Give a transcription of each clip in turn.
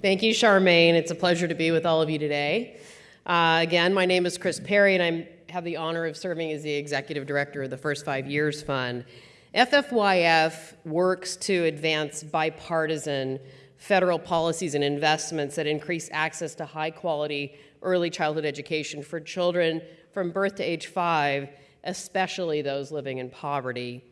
Thank you, Charmaine. It's a pleasure to be with all of you today. Uh, again, my name is Chris Perry, and I have the honor of serving as the executive director of the First Five Years Fund. FFYF works to advance bipartisan federal policies and investments that increase access to high quality early childhood education for children from birth to age five, especially those living in poverty.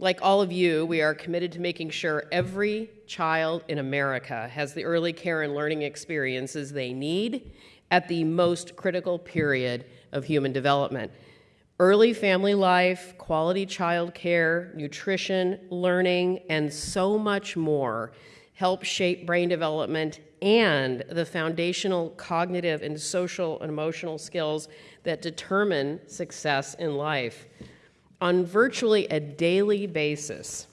Like all of you, we are committed to making sure every child in America has the early care and learning experiences they need at the most critical period of human development. Early family life, quality child care, nutrition, learning, and so much more help shape brain development and the foundational cognitive and social and emotional skills that determine success in life on virtually a daily basis,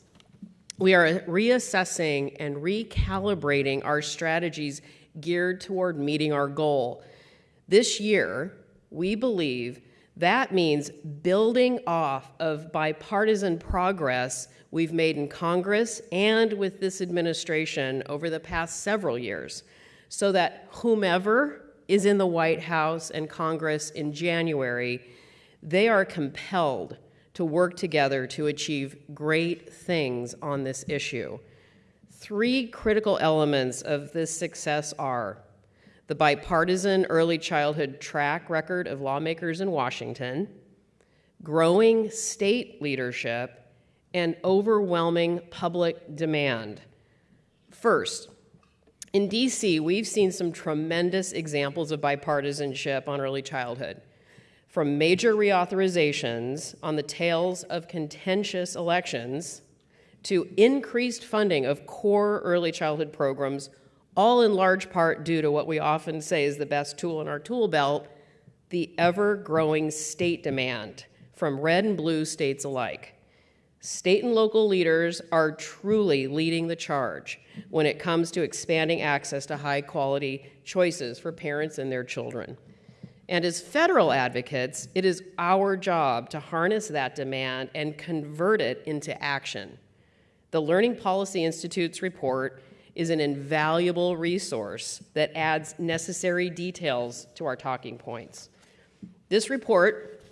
we are reassessing and recalibrating our strategies geared toward meeting our goal. This year, we believe that means building off of bipartisan progress we've made in Congress and with this administration over the past several years so that whomever is in the White House and Congress in January, they are compelled to work together to achieve great things on this issue. Three critical elements of this success are the bipartisan early childhood track record of lawmakers in Washington, growing state leadership, and overwhelming public demand. First, in DC, we've seen some tremendous examples of bipartisanship on early childhood from major reauthorizations on the tails of contentious elections to increased funding of core early childhood programs, all in large part due to what we often say is the best tool in our tool belt, the ever-growing state demand from red and blue states alike. State and local leaders are truly leading the charge when it comes to expanding access to high quality choices for parents and their children. And as federal advocates, it is our job to harness that demand and convert it into action. The Learning Policy Institute's report is an invaluable resource that adds necessary details to our talking points. This report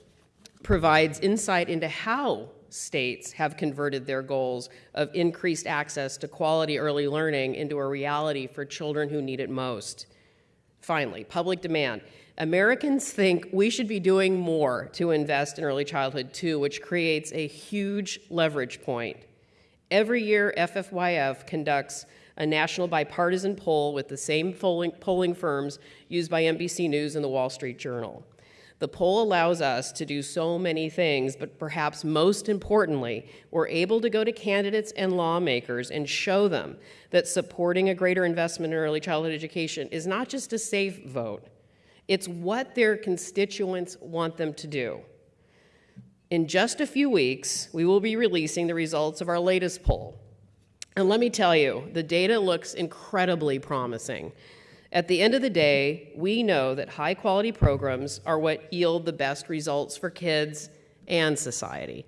provides insight into how states have converted their goals of increased access to quality early learning into a reality for children who need it most. Finally, public demand. Americans think we should be doing more to invest in early childhood too, which creates a huge leverage point. Every year, FFYF conducts a national bipartisan poll with the same polling, firms used by NBC News and the Wall Street Journal. The poll allows us to do so many things, but perhaps most importantly, we're able to go to candidates and lawmakers and show them that supporting a greater investment in early childhood education is not just a safe vote, it's what their constituents want them to do. In just a few weeks, we will be releasing the results of our latest poll. And let me tell you, the data looks incredibly promising. At the end of the day, we know that high quality programs are what yield the best results for kids and society.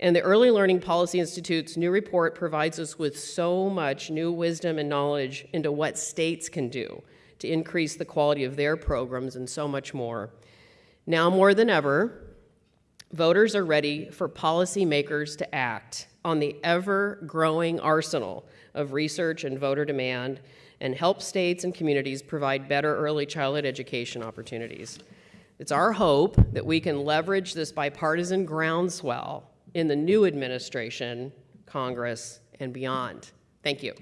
And the Early Learning Policy Institute's new report provides us with so much new wisdom and knowledge into what states can do to increase the quality of their programs and so much more. Now more than ever, voters are ready for policymakers to act on the ever-growing arsenal of research and voter demand and help states and communities provide better early childhood education opportunities. It's our hope that we can leverage this bipartisan groundswell in the new administration, Congress, and beyond. Thank you.